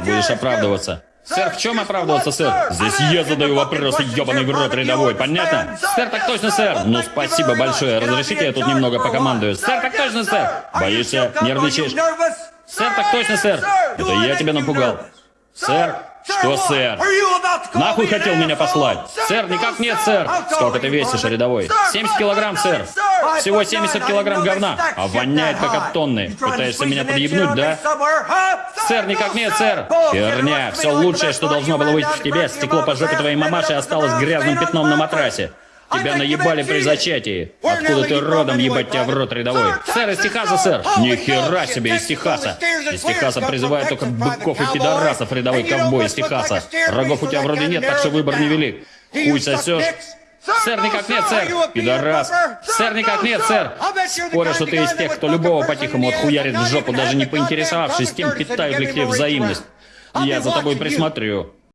Будешь оправдываться? Сэр, в чем оправдываться, сэр? Здесь я задаю вопросы, ебаный в рот рядовой, понятно? Сэр, так точно, сэр. Ну, спасибо большое. Разрешите, я тут немного покомандую. Сэр, так точно, сэр. Боишься? Нервничаешь? Сэр, так точно, сэр. Это я тебя напугал. Сэр? Что, сэр? Нахуй хотел меня послать? Сэр, никак нет, сэр. Сколько ты весишь, рядовой? 70 килограмм, сэр. Всего 70 килограмм говна. А воняет как от тонны. Пытаешься меня подъебнуть, да? Сэр, никак нет, сэр. Херня. Все лучшее, что должно было быть в тебе, стекло по жопе твоей мамаши осталось грязным пятном на матрасе. Тебя наебали при зачатии. Откуда ты родом, ебать тебя в рот рядовой? Сэр, из Техаса, сэр. Ни хера себе из Техаса. Из Техаса призывают только быков и пидорасов, рядовой ковбой из Техаса. Рогов у тебя вроде нет, так что выбор невелик. Хуй сосешь? Сэр, никак нет, сэр. Пидорас. Сэр, никак нет, сэр. Спорю, что ты из тех, кто любого по-тихому отхуярит в жопу, даже не поинтересовавшись тем, питают ли к тебе взаимность. Я за тобой присмотрю.